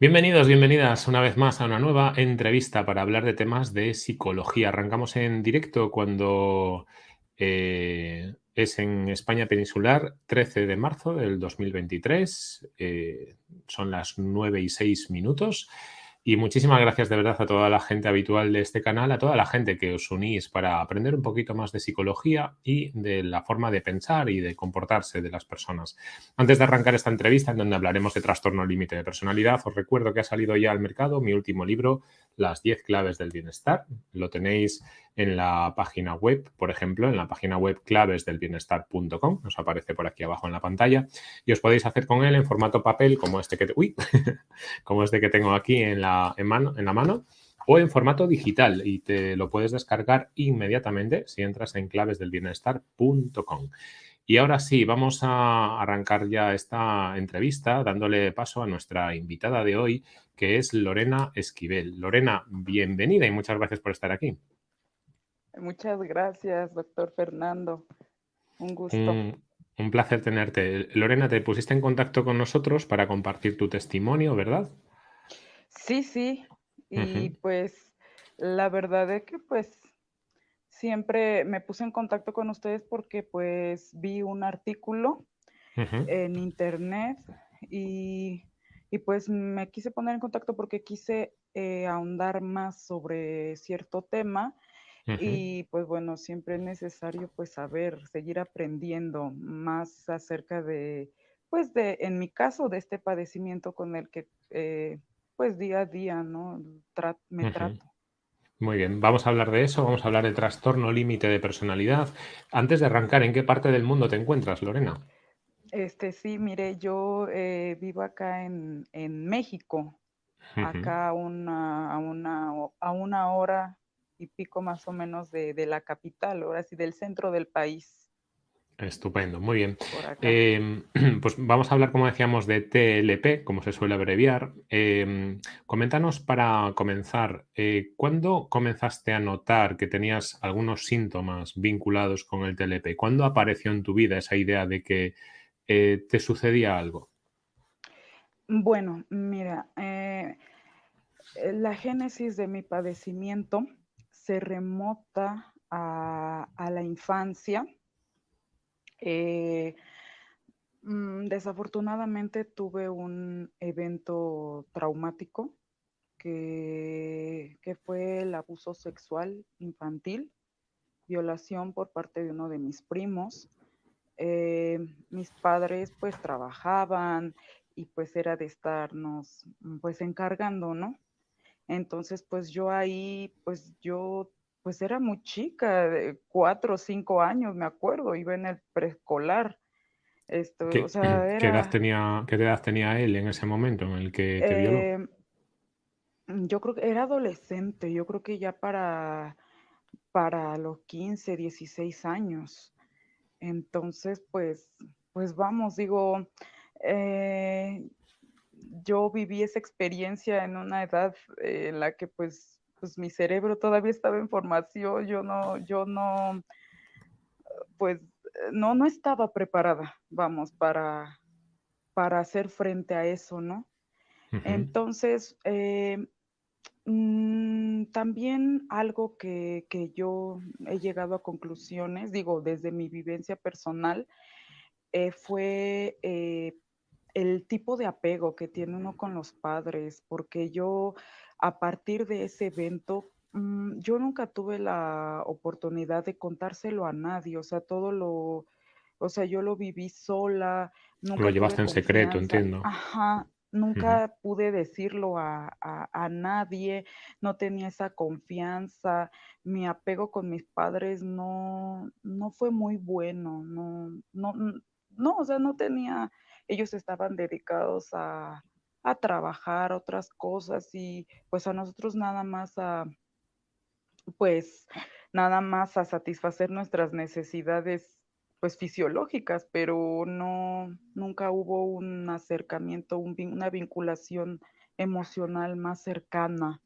Bienvenidos, bienvenidas una vez más a una nueva entrevista para hablar de temas de psicología. Arrancamos en directo cuando eh, es en España peninsular, 13 de marzo del 2023. Eh, son las 9 y 6 minutos. Y muchísimas gracias de verdad a toda la gente habitual de este canal, a toda la gente que os unís para aprender un poquito más de psicología y de la forma de pensar y de comportarse de las personas. Antes de arrancar esta entrevista en donde hablaremos de trastorno límite de personalidad, os recuerdo que ha salido ya al mercado mi último libro, Las 10 claves del bienestar. Lo tenéis en la página web, por ejemplo, en la página web clavesdelbienestar.com, os aparece por aquí abajo en la pantalla, y os podéis hacer con él en formato papel como este que, uy, como este que tengo aquí en la, mano, en la mano o en formato digital y te lo puedes descargar inmediatamente si entras en clavesdelbienestar.com. Y ahora sí, vamos a arrancar ya esta entrevista dándole paso a nuestra invitada de hoy, que es Lorena Esquivel. Lorena, bienvenida y muchas gracias por estar aquí. Muchas gracias, doctor Fernando. Un gusto. Un, placer tenerte. Lorena, te pusiste en contacto con nosotros para compartir tu testimonio, ¿verdad? Sí, sí. Y pues la verdad es que pues siempre me puse en contacto con ustedes porque pues vi un artículo en internet y, pues me quise poner en contacto porque quise eh, ahondar más sobre cierto tema y pues bueno, siempre es necesario pues saber, seguir aprendiendo más acerca de, pues de, en mi caso, de este padecimiento con el que eh, pues día a día, ¿no? me trato. Muy bien, vamos a hablar de eso, vamos a hablar de trastorno límite de personalidad. Antes de arrancar, ¿en qué parte del mundo te encuentras, Lorena? Este, sí, mire, yo eh, vivo acá en, México, acá una, a, una, a una hora y pico más o menos de, la capital, ahora sí, del centro del país. Estupendo, muy bien. Em, pues vamos a hablar, como decíamos, de TLP, como se suele abreviar. Em, coméntanos para comenzar, eh, ¿cuándo comenzaste a notar que tenías algunos síntomas vinculados con el TLP? ¿Cuándo apareció en tu vida esa idea de que eh, te sucedía algo? Bueno, mira, eh, la génesis de mi padecimiento se remota a, la infancia. Eh, mm, desafortunadamente tuve un evento traumático que, fue el abuso sexual infantil, violación por parte de uno de mis primos. Eh, mis padres pues trabajaban y pues era de estarnos pues encargando, ¿no? Entonces, pues yo ahí, pues yo, pues era muy chica, de cuatro o cinco años, me acuerdo, iba en el preescolar. Esto, ¿Qué, o sea, ¿qué, edad tenía, ¿Qué edad tenía él en ese momento en el que te violó? Em, yo creo que era adolescente, yo creo que ya para, para los 15, 16 años. Entonces, pues, pues vamos, digo, eh, yo viví esa experiencia en una edad en la que pues, pues mi cerebro todavía estaba en formación, yo no, yo no, pues no, no estaba preparada, vamos, para, para hacer frente a eso, ¿no? Entonces, eh, mm, también algo que, yo he llegado a conclusiones, digo, desde mi vivencia personal, eh, fue eh, el tipo de apego que tiene uno con los padres, porque yo a partir de ese evento, mm, yo nunca tuve la oportunidad de contárselo a nadie, o sea, todo lo, o sea, yo lo viví sola. Nunca lo llevaste en secreto, entiendo. Ajá, nunca pude decirlo a, nadie, no tenía esa confianza, mi apego con mis padres no, no fue muy bueno, no, no, no, o sea, no tenía ellos estaban dedicados a, trabajar otras cosas y pues a nosotros nada más a, pues nada más a satisfacer nuestras necesidades pues fisiológicas, pero no, nunca hubo un acercamiento, una vinculación emocional más cercana.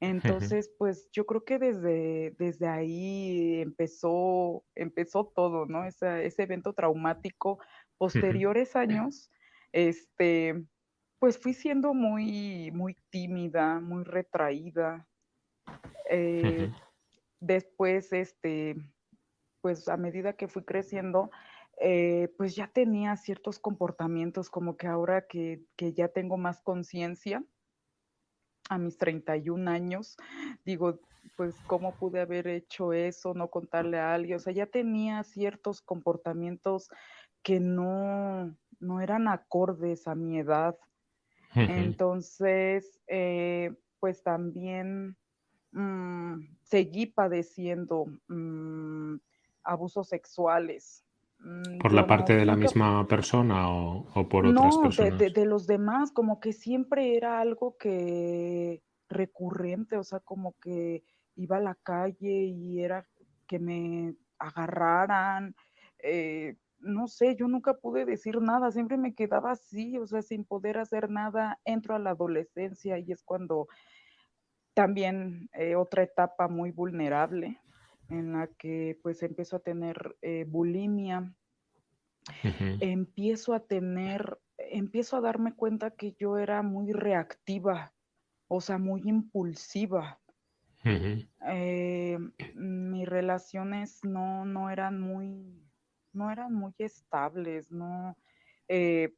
Entonces, pues yo creo que desde, desde ahí empezó, empezó todo, ¿no? ese evento traumático posteriores años, este, pues fui siendo muy, muy tímida, muy retraída. Eh, después, este, pues a medida que fui creciendo, eh, pues ya tenía ciertos comportamientos como que ahora que, que ya tengo más conciencia, a mis 31 años, digo, pues cómo pude haber hecho eso, no contarle a alguien, o sea, ya tenía ciertos comportamientos que no, no eran acordes a mi edad. Entonces, eh, pues también mm, seguí padeciendo mm, abusos sexuales. Mm, ¿Por la parte de la misma persona o, o por otras no, de, de, personas? de los demás, como que siempre era algo que recurrente, o sea, como que iba a la calle y era que me agarraran, eh, no sé, yo nunca pude decir nada, siempre me quedaba así, o sea, sin poder hacer nada, entro a la adolescencia y es cuando también eh, otra etapa muy vulnerable en la que pues empiezo a tener eh, bulimia, empiezo a tener, empiezo a darme cuenta que yo era muy reactiva, o sea, muy impulsiva. Eh, mis relaciones no, no eran muy, no eran muy estables, no, eh,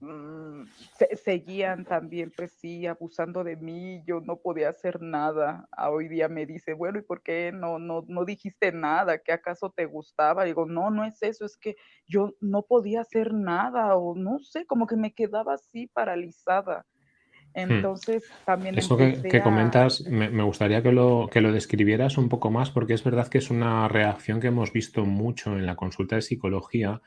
mm, se- seguían también, pues sí, abusando de mí, yo no podía hacer nada. A hoy día me dice, bueno, ¿y por qué no, no, no dijiste nada? ¿Qué acaso te gustaba? Digo, no, no es eso, es que yo no podía hacer nada o no sé, como que me quedaba así paralizada. Hmm. Entonces también Eso que, que a, comentas, me, me gustaría que lo, que lo describieras un poco más, porque es verdad que es una reacción que hemos visto mucho en la consulta de psicología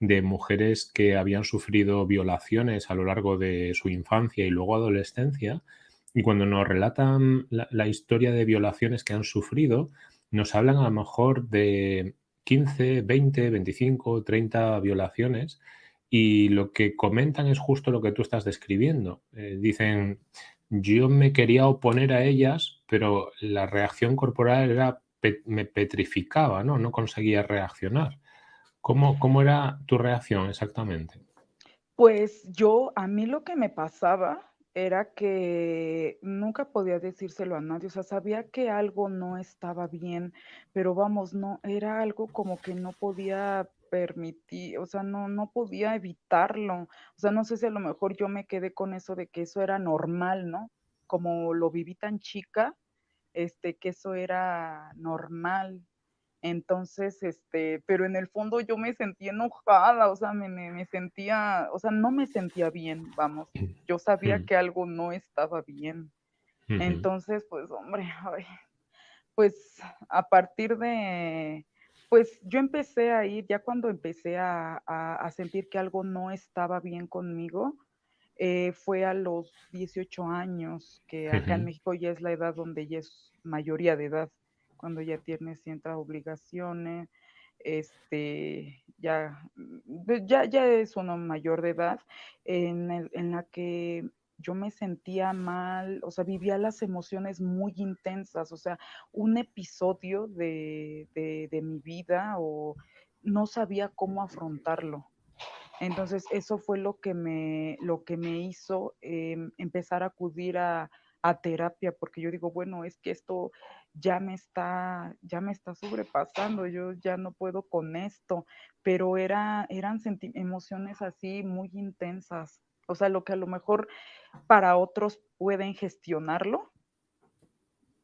de mujeres que habían sufrido violaciones a lo largo de su infancia y luego adolescencia, y cuando nos relatan la, la historia de violaciones que han sufrido, nos hablan a lo mejor de 15, 20, 25, 30 violaciones, y lo que comentan es justo lo que tú estás describiendo. Eh, dicen, yo me quería oponer a ellas, pero la reacción corporal era me petrificaba, ¿no? No conseguía reaccionar. ¿Cómo cómo era tu reacción exactamente? Pues yo, a mí lo que me pasaba era que nunca podía decírselo a nadie, o sea, sabía que algo no estaba bien, pero vamos, no, era algo como que no podía permitir, o sea, no, no podía evitarlo. O sea, no sé si a lo mejor yo me quedé con eso de que eso era normal, ¿no? Como lo viví tan chica, este, que eso era normal. Entonces, este, pero en el fondo yo me sentía enojada, o sea, me, me, sentía, o sea, no me sentía bien, vamos. Yo sabía Mm, que algo no estaba bien. Entonces, pues, hombre, ay, pues a partir de, pues yo empecé a ir, ya cuando empecé a, a, a sentir que algo no estaba bien conmigo, eh, fue a los 18 años, que acá en ujú, México ya es la edad donde ya es mayoría de edad, cuando ya tienes ciertas obligaciones, este, ya, ya, ya es uno mayor de edad, en, el, en la que yo me sentía mal, o sea, vivía las emociones muy intensas, o sea, un episodio de, de, mi vida o no sabía cómo afrontarlo. Entonces, eso fue lo que me, lo que me hizo eh, empezar a acudir a, a, terapia, porque yo digo, bueno, es que esto ya me está, ya me está sobrepasando, yo ya no puedo con esto, pero era, eran emociones así muy intensas. O sea, lo que a lo mejor para otros pueden gestionarlo,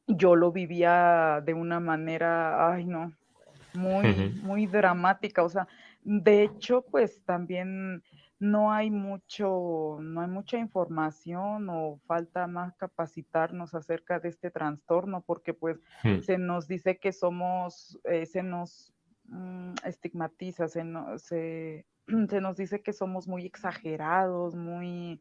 yo lo vivía de una manera, ay no, muy, muy dramática. O sea, de hecho, pues también no hay mucho, no hay mucha información o falta más capacitarnos acerca de este trastorno, porque pues mm, se nos dice que somos, eh, se nos mm, estigmatiza, se, no, se, se nos dice que somos muy exagerados, muy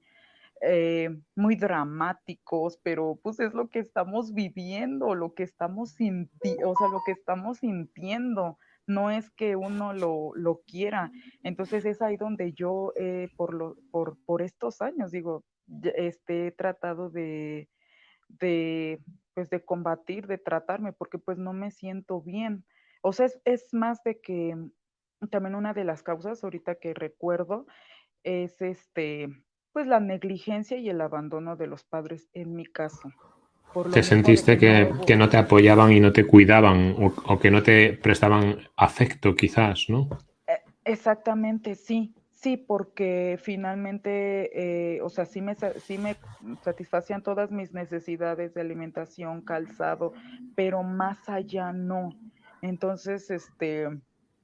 eh, muy dramáticos, pero pues es lo que estamos viviendo, lo que estamos sintiendo, o sea, lo que estamos sintiendo, no es que uno lo, lo quiera. Entonces es ahí donde yo, eh, por, lo, por, por estos años, digo, este, he tratado de, de, pues de combatir, de tratarme, porque pues no me siento bien. O sea, es, es más de que también una de las causas ahorita que recuerdo es este, pues la negligencia y el abandono de los padres en mi caso. ¿Te sentiste que, que, no te apoyaban y no te cuidaban o, que no te prestaban afecto quizás, no? Eh, exactamente, sí, sí, porque finalmente, eh, o sea, sí me, sí me satisfacían todas mis necesidades de alimentación, calzado, pero más allá no. Entonces, este,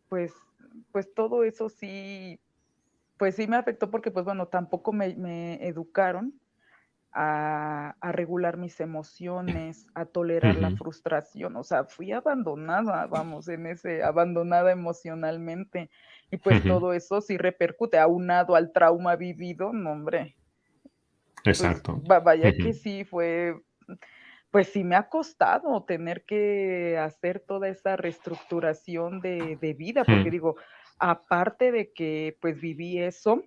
pues, pues todo eso sí, pues sí me afectó porque, pues bueno, tampoco me, me educaron a, regular mis emociones, a tolerar la frustración. O sea, fui abandonada, vamos, en ese, abandonada emocionalmente. Y pues todo eso sí repercute, aunado al trauma vivido, no, hombre. Pues, Exacto. vaya que sí fue, pues sí me ha costado tener que hacer toda esa reestructuración de, de vida, porque digo, aparte de que pues viví eso,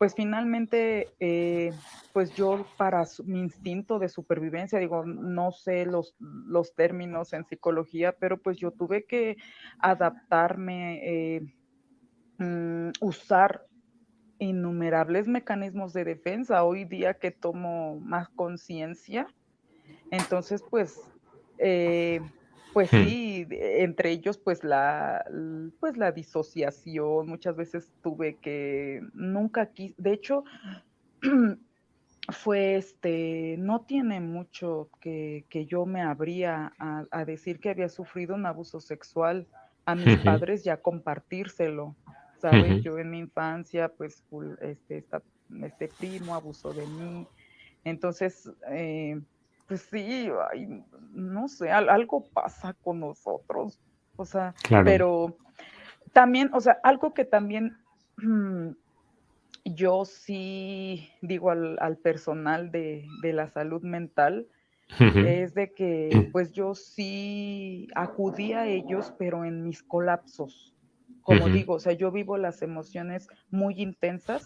pues finalmente, eh, pues yo para mi instinto de supervivencia, digo, no sé los, los términos en psicología, pero pues yo tuve que adaptarme, eh, mm, usar innumerables mecanismos de defensa. Hoy día que tomo más conciencia, entonces pues... Eh, pues hmm. sí, entre ellos pues la, pues la disociación, muchas veces tuve que, nunca quise, de hecho, fue este, no tiene mucho que, yo me abría a, decir que había sufrido un abuso sexual a mis padres y a compartírselo, ¿sabes? Yo en mi infancia pues este, este primo abusó de mí, entonces... Eh, pues sí, no sé, algo pasa con nosotros, o sea, pero también, o sea, algo que también yo sí digo al, personal de, de, la salud mental, es de que pues yo sí acudí a ellos, pero en mis colapsos como digo, o sea, yo vivo las emociones muy intensas.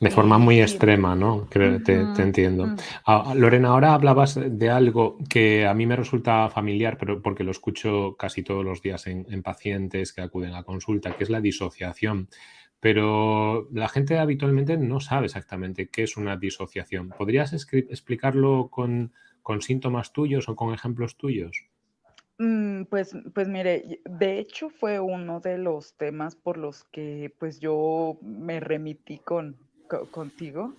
De forma muy extrema, ¿no? te, entiendo. Ah, Lorena, ahora hablabas de algo que a mí me resulta familiar, pero porque lo escucho casi todos los días en, pacientes que acuden a consulta, que es la disociación. Pero la gente habitualmente no sabe exactamente qué es una disociación. ¿Podrías explicarlo con síntomas tuyos o con ejemplos tuyos? Mm, pues, pues mire, de hecho fue uno de los temas por los que pues yo me remití con, contigo,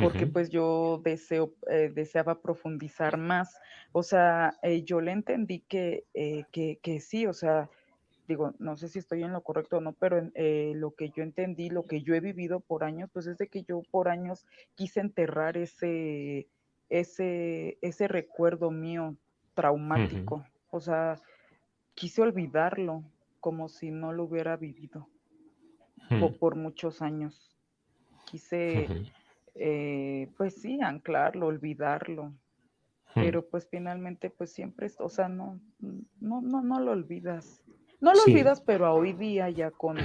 porque pues yo deseo, eh, deseaba profundizar más. O sea, eh, yo le entendí que, eh, que, que, sí, o sea, digo, no sé si estoy en lo correcto o no, pero lo que yo entendí, lo que yo he vivido por años, pues es de que yo por años quise enterrar ese, ese, ese recuerdo mío traumático. O sea, quise olvidarlo como si no lo hubiera vivido por, muchos años. Quise, eh, pues sí, anclarlo, olvidarlo. Pero pues finalmente, pues siempre, o sea, no, no, no, no lo olvidas. No lo olvidas, pero a hoy día ya con,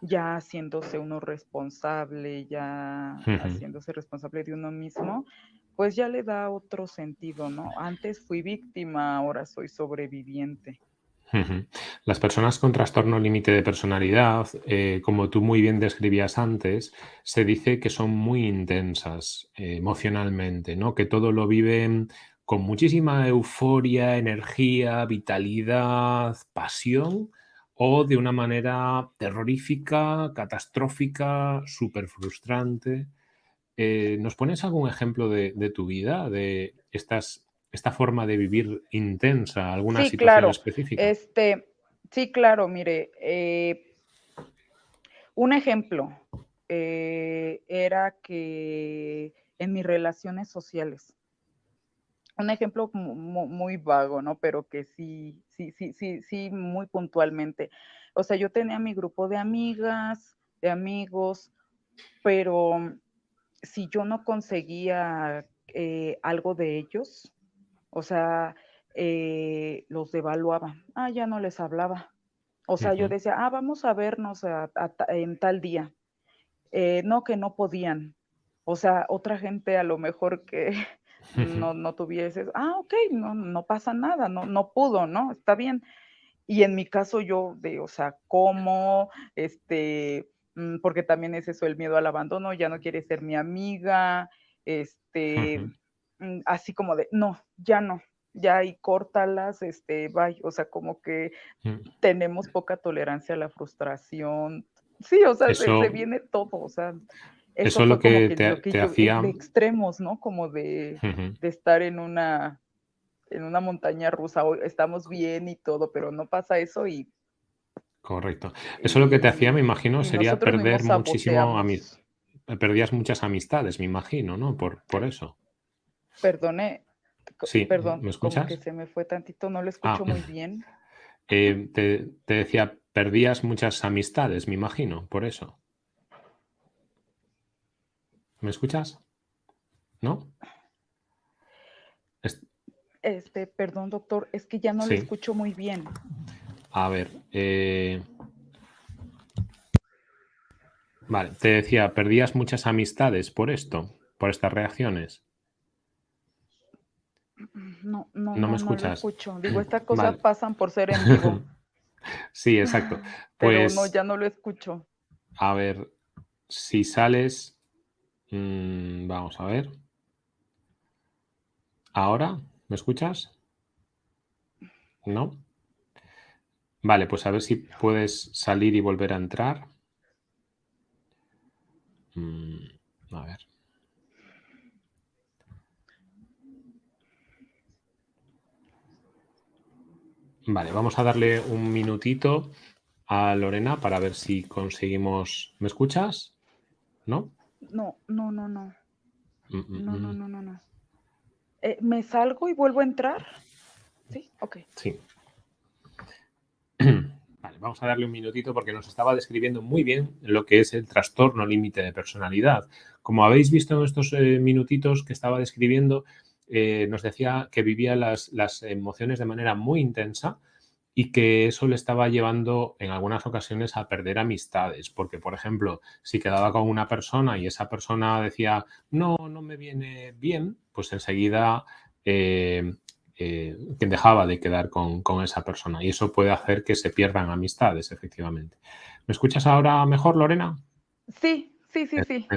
ya haciéndose uno responsable, ya haciéndose responsable de uno mismo, pues ya le da otro sentido, ¿no? Antes fui víctima, ahora soy sobreviviente. Las personas con trastorno límite de personalidad, eh, como tú muy bien describías antes, se dice que son muy intensas eh, emocionalmente, ¿no? Que todo lo viven con muchísima euforia, energía, vitalidad, pasión, o de una manera terrorífica, catastrófica, súper frustrante. Eh, ¿Nos pones algún ejemplo de, tu vida, de estas, esta forma de vivir intensa, alguna sí, situación claro. específica? Este, sí, claro, mire, eh, un ejemplo eh, era que en mis relaciones sociales, un ejemplo muy, vago, ¿no? Pero que sí, sí, sí, sí, sí, muy puntualmente. O sea, yo tenía mi grupo de amigas, de amigos, pero si yo no conseguía eh, algo de ellos, o sea, eh, los devaluaba, ah, ya no les hablaba. O sea, yo decía, ah, vamos a vernos en tal día. Eh, no, que no podían. O sea, otra gente a lo mejor que no, no tuviese, ah, ok, no, no pasa nada, no, no pudo, ¿no? Está bien. Y en mi caso yo, de, o sea, ¿cómo? Este, porque también es eso, el miedo al abandono, ya no quiere ser mi amiga, este, mm, así como de, no, ya no, ya y córtalas, este, bye, o sea, como que Mm. tenemos poca tolerancia a la frustración. Sí, o sea, se, Eso- se viene todo, o sea, eso es lo que que te- lo que te yo- hacía- de extremos, ¿no? Como de, de estar en una en una montaña rusa, estamos bien y todo, pero no pasa eso y Correcto. Eso lo que te hacía, me imagino, sería perder muchísimo ami- saboteamos. Perdías muchas amistades, me imagino, ¿no? Por, por eso. Perdone, Sí, perdón, ¿me como escuchas? que se me fue tantito, no lo Ah. escucho muy bien. Eh, te, te decía, perdías muchas amistades, me imagino, por eso. ¿Me escuchas? ¿No? Es- Este, perdón, doctor, es que ya no Sí. lo escucho muy bien. A ver. eh, Vale, te decía, perdías muchas amistades por esto, por estas reacciones. No, no, No no, me no escuchas. lo escucho. Digo, estas cosas Vale. pasan por ser en vivo, Sí, exacto. pero Pues, no, ya no lo escucho. a ver, si sales, mm, vamos a ver. ¿Ahora? ¿Me escuchas? ¿No? Vale, pues a ver si puedes salir y volver a entrar. Mm, a ver. Vale, vamos a darle un minutito a Lorena para ver si conseguimos. ¿Me escuchas? ¿No? No, no, no, no, Mm, mm, no, no, no, no, no. Eh, ¿Me salgo y vuelvo a entrar? Sí, ok. Sí. Vamos a darle un minutito porque nos estaba describiendo muy bien lo que es el trastorno límite de personalidad. Como habéis visto en estos eh, minutitos que estaba describiendo, eh, nos decía que vivía las, las emociones de manera muy intensa y que eso le estaba llevando en algunas ocasiones a perder amistades, porque por ejemplo, si quedaba con una persona y esa persona decía, no, no me viene bien, pues enseguida eh, eh, que dejaba de quedar con, con esa persona y eso puede hacer que se pierdan amistades, efectivamente. ¿Me escuchas ahora mejor, Lorena? Sí, sí, sí, sí.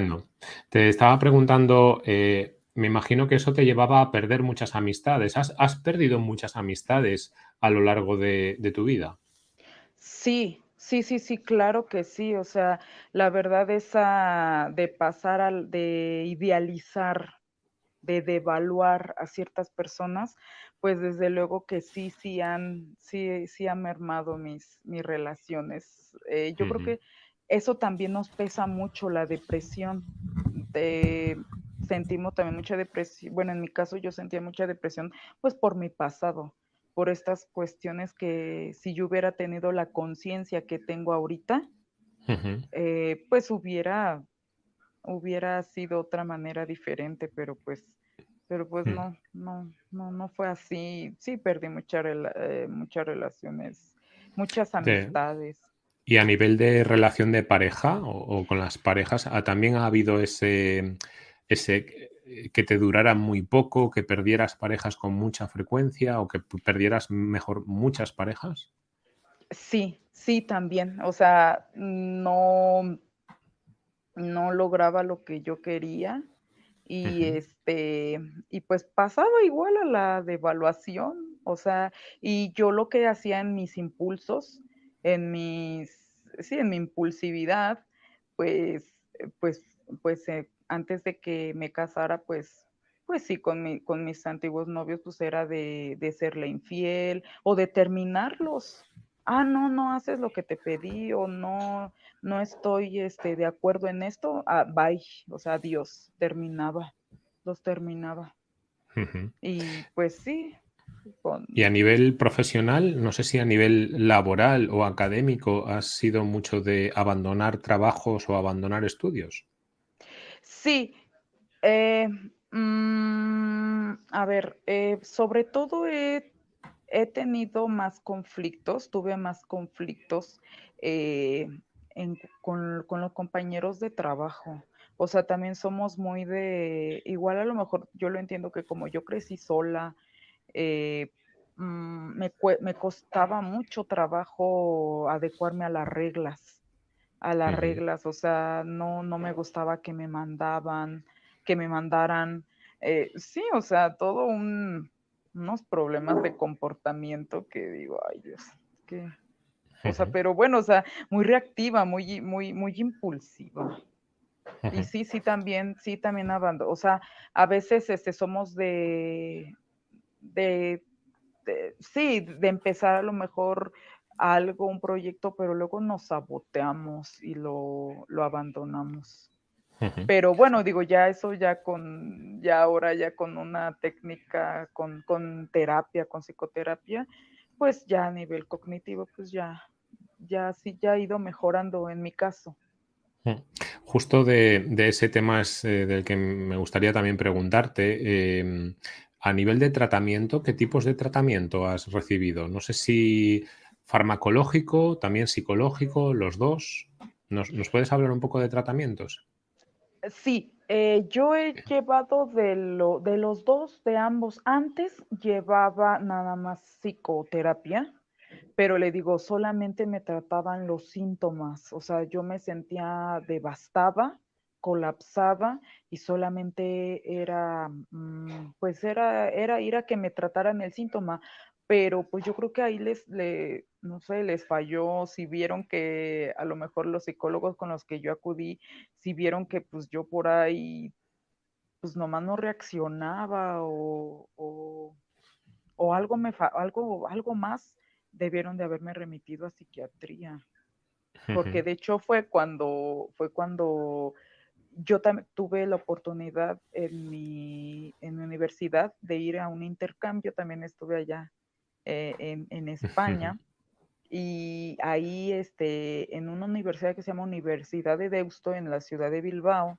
Te estaba preguntando, eh, me imagino que eso te llevaba a perder muchas amistades. ¿Has, has perdido muchas amistades a lo largo de, de tu vida? Sí, sí, sí, sí, claro que sí. O sea, la verdad esa de pasar al, de idealizar, de devaluar a ciertas personas, pues desde luego que sí, sí han, sí, sí han mermado mis, mis relaciones. Eh, yo creo que eso también nos pesa mucho, la depresión. De- sentimos también mucha depresión. Bueno, en mi caso yo sentía mucha depresión, pues por mi pasado por estas cuestiones que si yo hubiera tenido la conciencia que tengo ahorita, eh, pues hubiera, hubiera sido otra manera diferente, pero pues, pero pues Mm. no, no, no, no fue así. Sí perdí rela- eh, muchas relaciones, muchas De- amistades. Y a nivel de relación de pareja o, o con las parejas, ¿ha- ¿también ha habido ese, ese que te durara muy poco, que perdieras parejas con mucha frecuencia o que perdieras mejor muchas parejas? Sí, sí, también. O sea, no, no lograba lo que yo quería y este, y pues pasaba igual a la devaluación, o sea, y yo lo que hacía en mis impulsos, en mis, sí, en mi impulsividad, pues, pues, pues eh, antes de que me casara, pues, pues sí, con mi, con mis antiguos novios, pues era de, de serle infiel o de terminarlos. Ah, no, no haces lo que te pedí o no, no estoy este, de acuerdo en esto, ah, bye, o sea, adiós, terminaba, los terminaba. Y pues sí, con, Y a nivel profesional, no sé si a nivel laboral o académico has sido mucho de abandonar trabajos o abandonar estudios. sí, eh, mm, a ver, eh, sobre todo he, he tenido más conflictos, tuve más conflictos eh, en- con, con los compañeros de trabajo. O sea, también somos muy de, igual a lo mejor yo lo entiendo que como yo crecí sola, eh, mm, me costaba mucho trabajo adecuarme a las reglas. a las reglas, o sea, no, no me gustaba que me mandaban, que me mandaran, eh, sí, o sea, todo un, unos problemas de comportamiento que digo, ay Dios, que, o sea, pero bueno, o sea, muy reactiva, muy, muy, muy impulsiva. Y sí, sí, también, sí, también abandono. O sea, a veces este, somos de, de, de, sí, de empezar a lo mejor algo, un proyecto, pero luego nos saboteamos y lo, lo abandonamos. Pero bueno, digo, ya eso ya con, ya ahora ya con una técnica, con, con terapia, con psicoterapia, pues ya a nivel cognitivo, pues ya, ya sí, ya ha ido mejorando en mi caso. Justo de, de ese tema es eh, del que me gustaría también preguntarte. Eh, a nivel de tratamiento, ¿qué tipos de tratamiento has recibido? No sé si farmacológico, también psicológico, los dos. ¿Nos, ¿nos puedes hablar un poco de tratamientos? Sí, eh, yo he llevado de, lo, de los dos, de ambos. Antes llevaba nada más psicoterapia, pero le digo, solamente me trataban los síntomas. O sea, yo me sentía devastada, colapsaba y solamente era, mm, pues era, era ir a que me trataran el síntoma pero pues yo creo que ahí les, le, no sé, les falló, si vieron que a lo mejor los psicólogos con los que yo acudí, si vieron que pues yo por ahí, pues nomás no reaccionaba o, o, algo, me algo, algo más, debieron de haberme remitido a psiquiatría. Porque de hecho fue cuando, fue cuando yo también tuve la oportunidad en mi, en mi universidad de ir a un intercambio, también estuve allá eh, en, España. y ahí, este, en una universidad que se llama Universidad de Deusto, en la ciudad de Bilbao,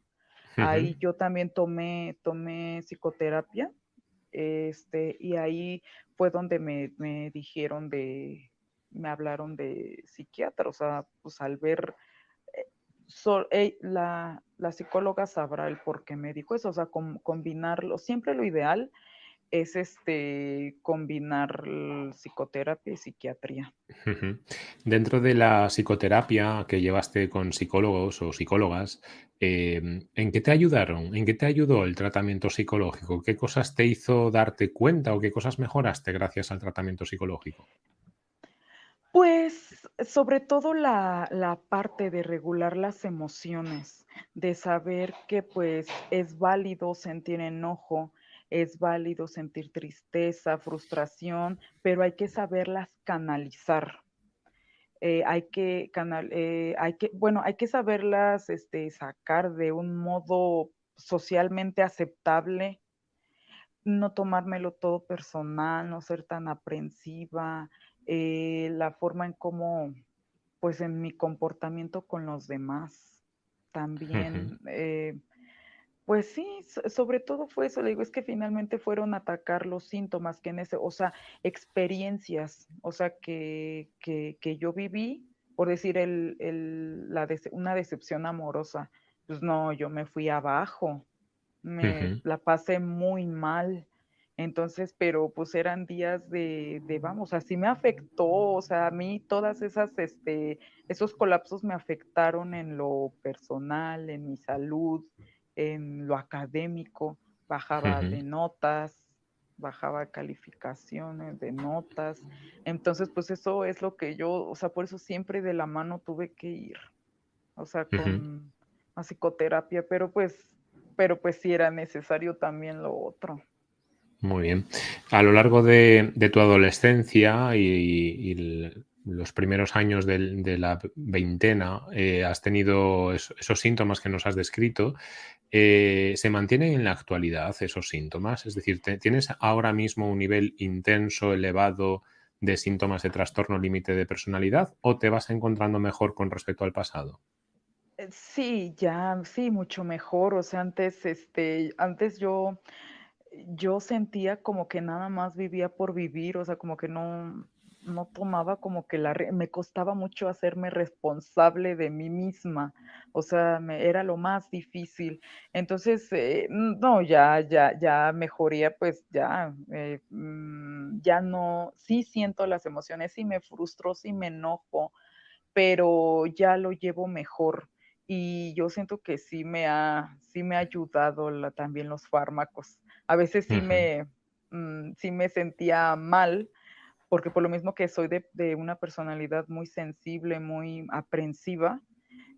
ahí yo también tomé, tomé psicoterapia, este, y ahí fue donde me, me dijeron de, me hablaron de psiquiatra, o sea, pues al ver, eh, la, la, psicóloga sabrá el por qué me dijo eso, o sea, combinarlo, siempre lo ideal es este combinar psicoterapia y psiquiatría. Dentro de la psicoterapia que llevaste con psicólogos o psicólogas, em, ¿en qué te ayudaron? ¿En qué te ayudó el tratamiento psicológico? ¿Qué cosas te hizo darte cuenta o qué cosas mejoraste gracias al tratamiento psicológico? Pues sobre todo la, la parte de regular las emociones, de saber que pues es válido sentir enojo, es válido sentir tristeza, frustración, pero hay que saberlas canalizar. Eh, hay que canal, eh, hay que, bueno, hay que saberlas este, sacar de un modo socialmente aceptable, no tomármelo todo personal, no ser tan aprensiva, eh, la forma en cómo, pues en mi comportamiento con los demás, también pues sí, sobre todo fue eso, le digo, es que finalmente fueron a atacar los síntomas que en ese, o sea, experiencias, o sea, que, que, que yo viví, por decir, el, el, la una decepción amorosa, pues no, yo me fui abajo, me la pasé muy mal, entonces, pero pues eran días de, de, vamos, así me afectó, o sea, a mí todas esas, este, esos colapsos me afectaron en lo personal, en mi salud, en lo académico, bajaba de notas, bajaba calificaciones de notas. Entonces, pues eso es lo que yo, o sea, por eso siempre de la mano tuve que ir, o sea, con la psicoterapia, pero pues, pero pues sí era necesario también lo otro. Muy bien. A lo largo de, tu adolescencia y, los primeros años de, la veintena, eh, has tenido esos síntomas que nos has descrito. Eh, ¿Se mantienen en la actualidad esos síntomas? Es decir, ¿tienes ahora mismo un nivel intenso, elevado de síntomas de trastorno límite de personalidad o te vas encontrando mejor con respecto al pasado? Eh, sí, ya, sí, mucho mejor. O sea, antes, este, antes yo, yo sentía como que nada más vivía por vivir, o sea, como que no, no tomaba como que la, me costaba mucho hacerme responsable de mí misma, o sea, me, era lo más difícil. Entonces, eh, no, ya, ya, ya mejoría, pues ya, eh, mm, ya no, sí siento las emociones, sí me frustro, sí me enojo, pero ya lo llevo mejor y yo siento que sí me ha, sí me ha ayudado también los fármacos. A veces sí, me, mm, sí me sentía mal, porque por lo mismo que soy de, de, una personalidad muy sensible, muy aprensiva,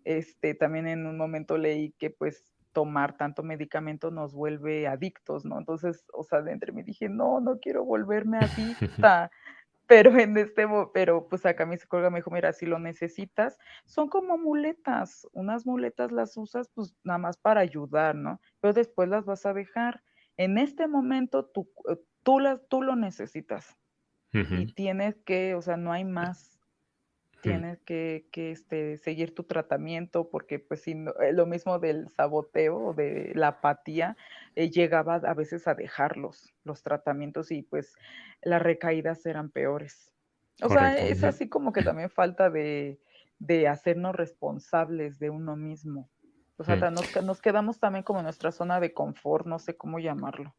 este, también en un momento leí que pues tomar tanto medicamento nos vuelve adictos, ¿no? Entonces, o sea, dentro me dije, no, no quiero volverme adicta. pero en este, pero pues acá mi psicóloga me dijo, mira, si lo necesitas, son como muletas, unas muletas las usas pues nada más para ayudar, ¿no? Pero después las vas a dejar. En este momento tú, eh, tú, las, tú lo necesitas y tienes que, o sea, no hay más tienes que, este, seguir tu tratamiento porque pues si eh, lo mismo del saboteo o de la apatía, eh, llegaba a veces a dejarlos, los tratamientos y pues las recaídas eran peores. O sea, es así como que también falta de, hacernos responsables de uno mismo. O sea, mm. nos, nos quedamos también como en nuestra zona de confort, no sé cómo llamarlo.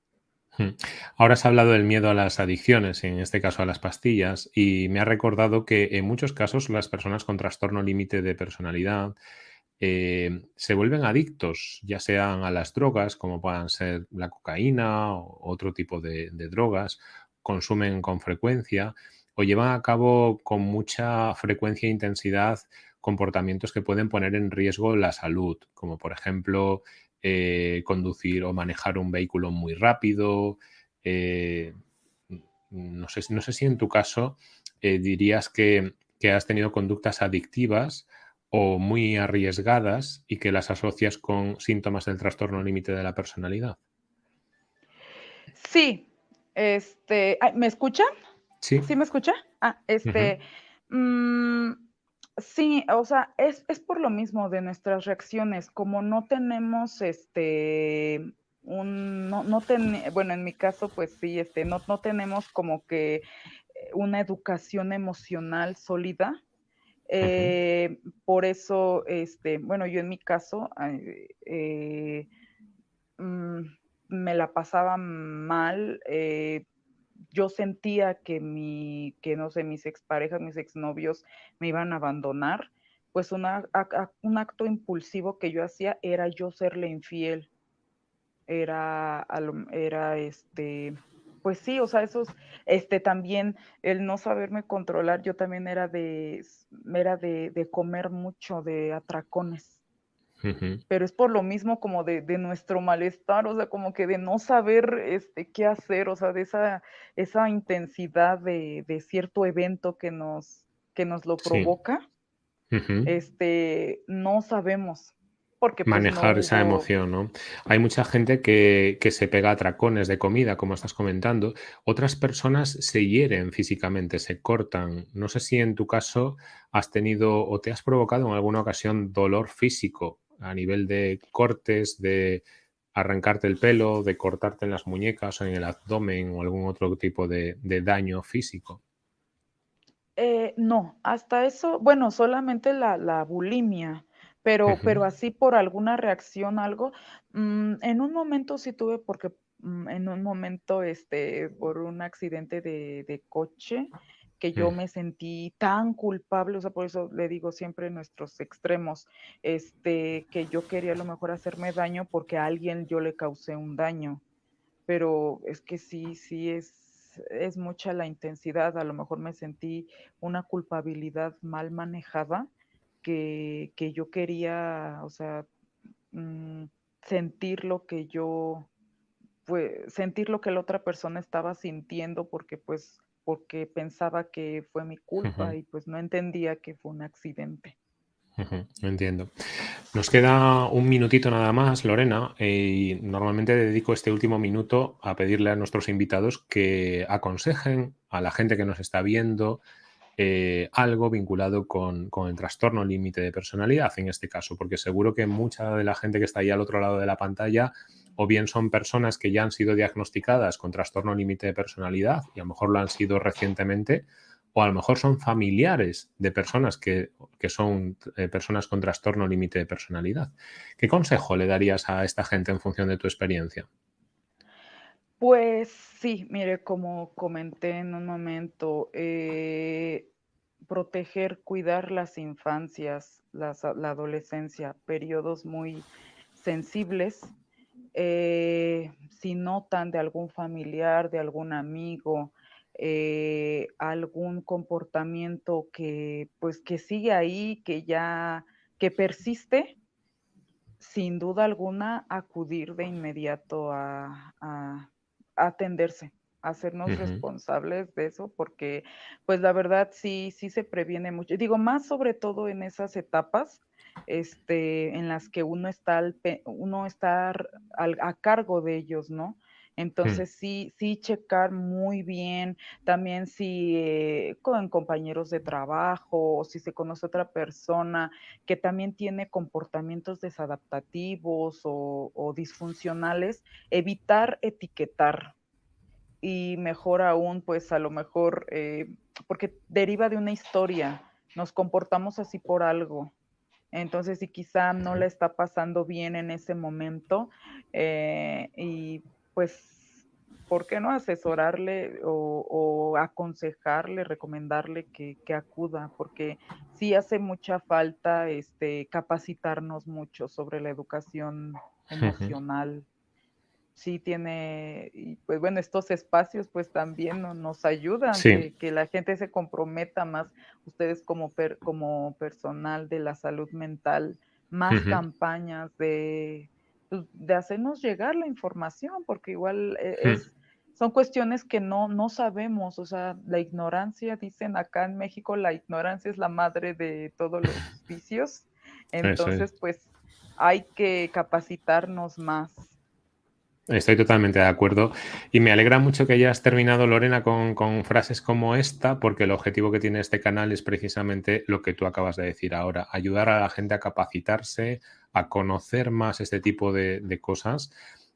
Ahora has hablado del miedo a las adicciones, en este caso a las pastillas, y me ha recordado que en muchos casos las personas con trastorno límite de personalidad eh, se vuelven adictos, ya sean a las drogas, como puedan ser la cocaína o otro tipo de, drogas, consumen con frecuencia o llevan a cabo con mucha frecuencia e intensidad comportamientos que pueden poner en riesgo la salud, como por ejemplo eh, conducir o manejar un vehículo muy rápido. Eh, no, sé, no sé si en tu caso eh, dirías que, has tenido conductas adictivas o muy arriesgadas y que las asocias con síntomas del trastorno límite de la personalidad. Sí, este, ¿me escuchan? Sí. ¿Sí me escucha? Ah, este, Sí, o sea, es, es por lo mismo de nuestras reacciones, como no tenemos este un, no, no bueno, en mi caso, pues sí, este, no, no tenemos como que una educación emocional sólida. Eh, por eso, este, bueno, yo en mi caso, eh, mm, me la pasaba mal, eh, yo sentía que mi, que no sé, mis exparejas, mis exnovios me iban a abandonar, pues un acto impulsivo que yo hacía era yo serle infiel. Era, era este, pues sí, o sea, esos, este también, el no saberme controlar, yo también era de, era de, de comer mucho, de atracones pero es por lo mismo como de, nuestro malestar, o sea, como que de no saber este, qué hacer, o sea, de esa, esa intensidad de, cierto evento que nos, que nos lo provoca, este, no sabemos. Porque, pues, Manejar esa emoción, ¿no? Hay mucha gente que, que, se pega a tracones de comida, como estás comentando. Otras personas se hieren físicamente, se cortan. No sé si en tu caso has tenido o te has provocado en alguna ocasión dolor físico a nivel de cortes, de arrancarte el pelo, de cortarte en las muñecas o en el abdomen o algún otro tipo de, daño físico? Eh, no, hasta eso, bueno, solamente la, bulimia, pero, pero así por alguna reacción, algo, mm, en un momento sí tuve, porque mm, en un momento, este, por un accidente de, de coche, que yo me sentí tan culpable, o sea, por eso le digo siempre nuestros extremos, este, que yo quería a lo mejor hacerme daño porque a alguien yo le causé un daño, pero es que sí, sí es, es mucha la intensidad, a lo mejor me sentí una culpabilidad mal manejada que, que yo quería, o sea, mm, sentir lo que yo, pues, sentir lo que la otra persona estaba sintiendo porque pues porque pensaba que fue mi culpa y pues no entendía que fue un accidente. entiendo. Nos queda un minutito nada más, Lorena, y normalmente dedico este último minuto a pedirle a nuestros invitados que aconsejen a la gente que nos está viendo eh, algo vinculado con, el trastorno límite de personalidad en este caso, porque seguro que mucha de la gente que está ahí al otro lado de la pantalla o bien son personas que ya han sido diagnosticadas con trastorno límite de personalidad y a lo mejor lo han sido recientemente, o a lo mejor son familiares de personas que, son eh, personas con trastorno límite de personalidad. ¿Qué consejo le darías a esta gente en función de tu experiencia? Pues sí, mire, como comenté en un momento, eh, proteger, cuidar las infancias, la adolescencia, periodos muy sensibles, eh, si notan de algún familiar, de algún amigo, eh, algún comportamiento que pues que sigue ahí, que ya, que persiste, sin duda alguna acudir de inmediato a, atenderse, a hacernos responsables de eso, porque pues la verdad sí, sí se previene mucho. Digo, más sobre todo en esas etapas este, en las que uno está, uno está a cargo de ellos, ¿no? Mm. Entonces, sí, sí checar muy bien, también si eh, con compañeros de trabajo o si se conoce otra persona que también tiene comportamientos desadaptativos o, disfuncionales, evitar etiquetar. Y mejor aún, pues a lo mejor, eh, porque deriva de una historia, nos comportamos así por algo. Entonces, si quizá no le está pasando bien en ese momento, eh, y pues, ¿por qué no asesorarle o, aconsejarle, recomendarle que, acuda? Porque sí hace mucha falta este, capacitarnos mucho sobre la educación emocional. Sí tiene, y pues bueno, estos espacios pues también nos ayudan, que, la gente se comprometa más, ustedes como, como personal de la salud mental, más campañas de pues, de hacernos llegar la información, porque igual eh, es, son cuestiones que no, no sabemos, o sea, la ignorancia, dicen acá en México, la ignorancia es la madre de todos los vicios, entonces pues hay que capacitarnos más. Estoy totalmente de acuerdo. Y me alegra mucho que hayas terminado, Lorena, con, frases como esta, porque el objetivo que tiene este canal es precisamente lo que tú acabas de decir ahora, ayudar a la gente a capacitarse, a conocer más este tipo de, cosas,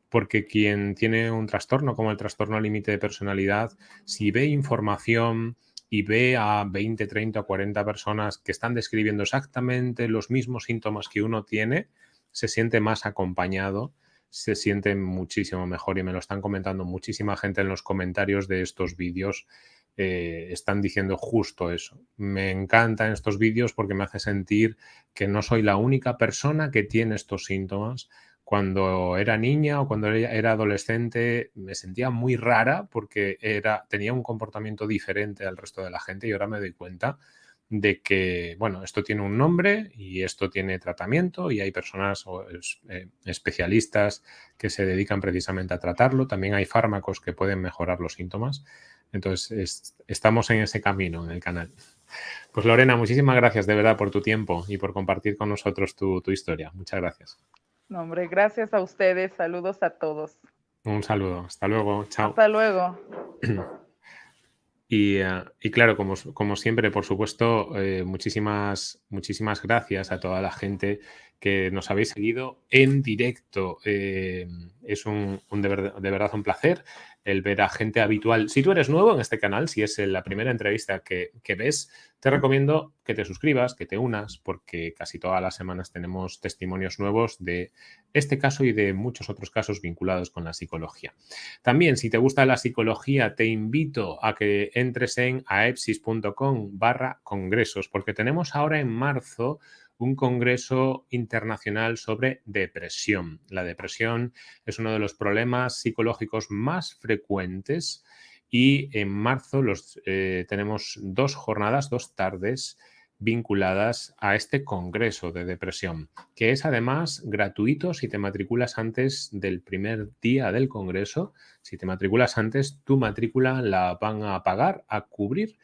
porque quien tiene un trastorno como el trastorno límite de personalidad, si ve información y ve a 20, 30 o 40 personas que están describiendo exactamente los mismos síntomas que uno tiene, se siente más acompañado, se siente muchísimo mejor y me lo están comentando muchísima gente en los comentarios de estos vídeos. Eh, están diciendo justo eso. Me encantan estos vídeos porque me hace sentir que no soy la única persona que tiene estos síntomas. Cuando era niña o cuando era adolescente me sentía muy rara porque era, tenía un comportamiento diferente al resto de la gente y ahora me doy cuenta de que, bueno, esto tiene un nombre y esto tiene tratamiento y hay personas o eh, especialistas que se dedican precisamente a tratarlo. También hay fármacos que pueden mejorar los síntomas. Entonces, estamos en ese camino en el canal. Pues Lorena, muchísimas gracias de verdad por tu tiempo y por compartir con nosotros tu, historia. Muchas gracias. No, hombre, gracias a ustedes. Saludos a todos. Un saludo. Hasta luego. Chao. Hasta luego. Y, eh, claro, como, siempre, por supuesto, eh, muchísimas, muchísimas gracias a toda la gente que nos habéis seguido en directo. Eh, es un, de, verdad un placer el ver a gente habitual. Si tú eres nuevo en este canal, si es la primera entrevista que, ves, te recomiendo que te suscribas, que te unas, porque casi todas las semanas tenemos testimonios nuevos de este caso y de muchos otros casos vinculados con la psicología. También, si te gusta la psicología, te invito a que entres en aepsis.com barra congresos, porque tenemos ahora en marzo un congreso internacional sobre depresión. La depresión es uno de los problemas psicológicos más frecuentes y en marzo eh, tenemos dos jornadas, dos tardes vinculadas a este congreso de depresión, que es además gratuito si te matriculas antes del primer día del congreso. Si te matriculas antes, tu matrícula la van a pagar, a cubrir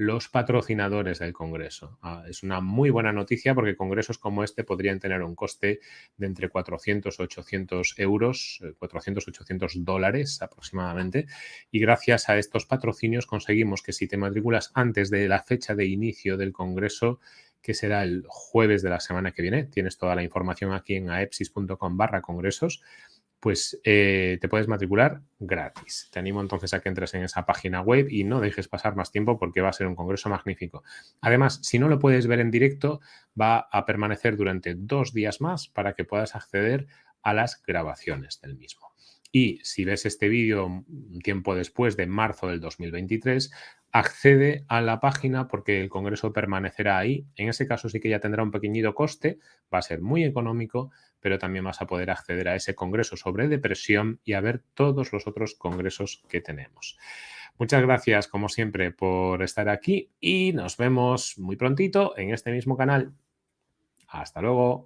los patrocinadores del Congreso. Ah, es una muy buena noticia porque congresos como este podrían tener un coste de entre 400 800 euros, 400 eh, 800 dólares aproximadamente. Y gracias a estos patrocinios conseguimos que si te matriculas antes de la fecha de inicio del Congreso, que será el jueves de la semana que viene, tienes toda la información aquí en aepsis.com barra congresos, pues eh, te puedes matricular gratis. Te animo entonces a que entres en esa página web y no dejes pasar más tiempo porque va a ser un congreso magnífico. Además, si no lo puedes ver en directo, va a permanecer durante dos días más para que puedas acceder a las grabaciones del mismo. y si ves este vídeo un tiempo después de marzo del 2023, accede a la página porque el congreso permanecerá ahí. En ese caso sí que ya tendrá un pequeñito coste, va a ser muy económico, pero también vas a poder acceder a ese congreso sobre depresión y a ver todos los otros congresos que tenemos. Muchas gracias, como siempre, por estar aquí y nos vemos muy prontito en este mismo canal. Hasta luego.